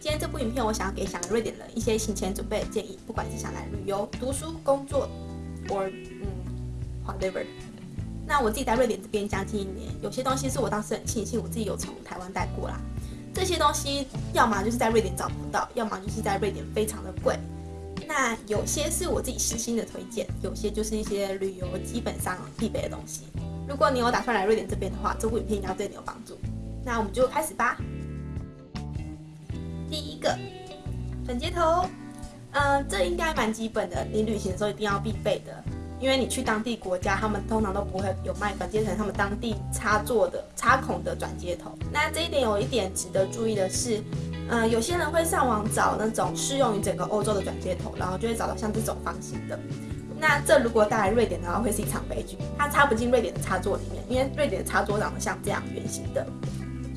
今天这部影片，我想要给想来瑞典人一些行前准备的建议，不管是想来旅游、读书、工作，or 嗯，whatever。那我自己在瑞典这边将近一年，有些东西是我当时很庆幸我自己有从台湾带过啦。这些东西要么就是在瑞典找不到，要么就是在瑞典非常的贵。那有些是我自己私心的推荐，有些就是一些旅游基本上必备的东西。如果你有打算来瑞典这边的话，这部影片应该对你有帮助。那我们就开始吧。第一个转接头，嗯，这应该蛮基本的，你旅行的时候一定要必备的，因为你去当地国家，他们通常都不会有卖转接成他们当地插座的插孔的转接头。那这一点有一点值得注意的是，嗯，有些人会上网找那种适用于整个欧洲的转接头，然后就会找到像这种方形的。那这如果带来瑞典的话，会是一场悲剧，它插不进瑞典的插座里面，因为瑞典的插座长得像这样圆形的。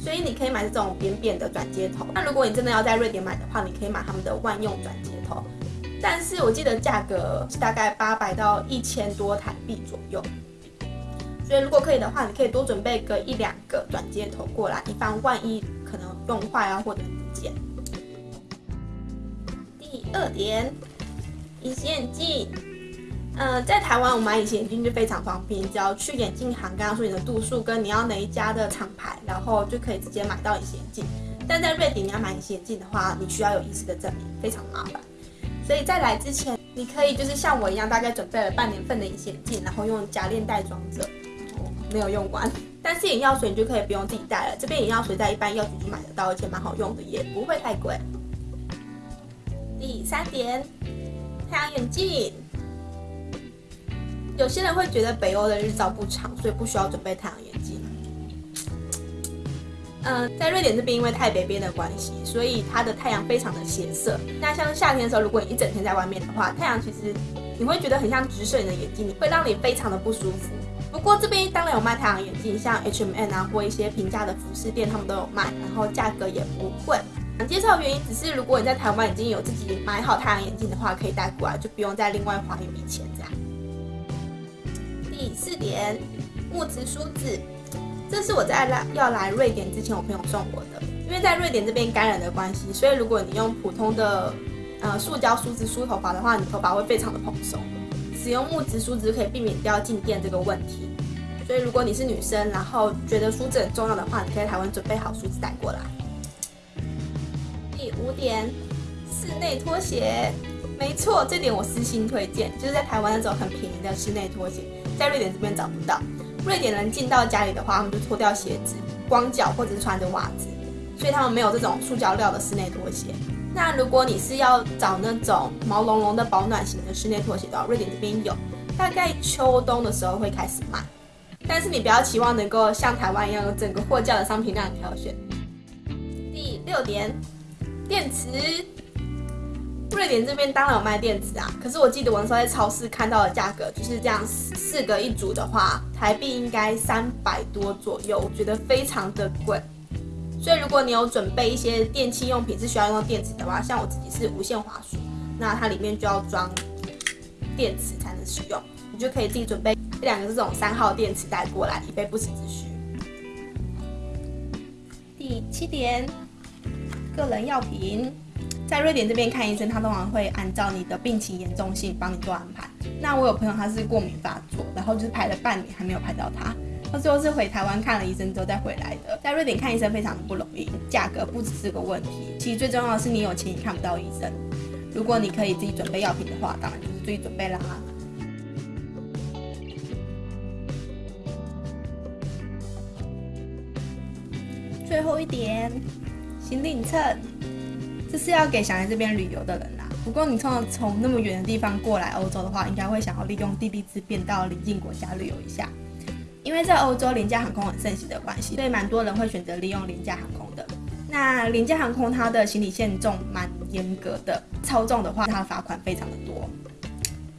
所以你可以买这种扁扁的转接头。那如果你真的要在瑞典买的话，你可以买他们的万用转接头。但是我记得价格大概八百到一千多台币左右。所以如果可以的话，你可以多准备个一两个转接头过来，以防万一可能用坏啊或者不见。第二点，隐形眼镜。嗯，在台湾我买隐形眼镜就非常方便，只要去眼镜行，刚刚说你的度数跟你要哪一家的厂牌，然后就可以直接买到隐形眼镜。但在瑞典你要买隐形眼镜的话，你需要有医师的证明，非常麻烦。所以在来之前，你可以就是像我一样，大概准备了半年份的隐形眼镜，然后用夹链袋装着，没有用完。但是眼药水你就可以不用自己带了，这边眼药水在一般药局就买得到，而且蛮好用的，也不会太贵。第三点，太阳眼镜。有些人会觉得北欧的日照不长，所以不需要准备太阳眼镜。嗯，在瑞典这边，因为太北边的关系，所以它的太阳非常的斜射。那像夏天的时候，如果你一整天在外面的话，太阳其实你会觉得很像直射你的眼睛，会让你非常的不舒服。不过这边当然有卖太阳眼镜，像 H M N 啊或一些平价的服饰店，他们都有卖，然后价格也不贵。介绍原因只是，如果你在台湾已经有自己买好太阳眼镜的话，可以带过来，就不用再另外花一笔钱这样。第四点，木质梳子，这是我在来要来瑞典之前，我朋友送我的。因为在瑞典这边干染的关系，所以如果你用普通的呃塑胶梳子梳头发的话，你头发会非常的蓬松。使用木质梳子可以避免掉静电这个问题。所以如果你是女生，然后觉得梳子很重要的话，你可以台湾准备好梳子带过来。第五点，室内拖鞋，没错，这点我私心推荐，就是在台湾那种很便宜的室内拖鞋。在瑞典这边找不到，瑞典人进到家里的话，他们就脱掉鞋子，光脚或者是穿着袜子，所以他们没有这种塑胶料的室内拖鞋。那如果你是要找那种毛茸茸的保暖型的室内拖鞋的话，瑞典这边有，大概秋冬的时候会开始卖，但是你不要期望能够像台湾一样有整个货架的商品量挑选。第六点，电池。瑞典这边当然有卖电池啊，可是我记得我那时候在超市看到的价格就是这样，四个一组的话，台币应该三百多左右，我觉得非常的贵。所以如果你有准备一些电器用品是需要用到电池的话，像我自己是无线滑鼠，那它里面就要装电池才能使用，你就可以自己准备一两个这种三号电池带过来，以备不时之需。第七点，个人药品。在瑞典这边看医生，他通常会按照你的病情严重性帮你做安排。那我有朋友他是过敏发作，然后就是排了半年还没有排到他，他最后是回台湾看了医生之后再回来的。在瑞典看医生非常的不容易，价格不只是个问题，其实最重要的是你有钱也看不到医生。如果你可以自己准备药品的话，当然就是自己准备啦。最后一点，行李秤。这是要给想来这边旅游的人啦。不过你从从那么远的地方过来欧洲的话，应该会想要利用地利之便到邻近国家旅游一下。因为在欧洲廉价航空很盛行的关系，所以蛮多人会选择利用廉价航空的。那廉价航空它的行李限重蛮严格的，超重的话它的罚款非常的多。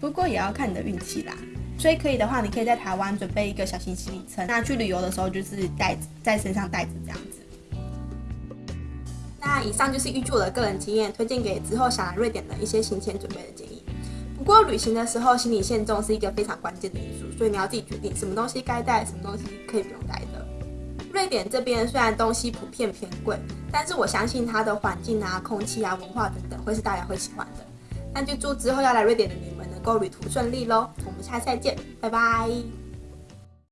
不过也要看你的运气啦。所以可以的话，你可以在台湾准备一个小型行李车，那去旅游的时候就是带在身上带着这样子。那以上就是预祝我的个人经验，推荐给之后想来瑞典的一些行前准备的建议。不过旅行的时候，行李限重是一个非常关键的因素，所以你要自己决定什么东西该带，什么东西可以不用带的。瑞瑞典这边虽然东西普遍偏贵，但是我相信它的环境啊、空气啊、文化等等会是大家会喜欢的。那就祝之后要来瑞典的你们能够旅途顺利喽！我们下次再见，拜拜。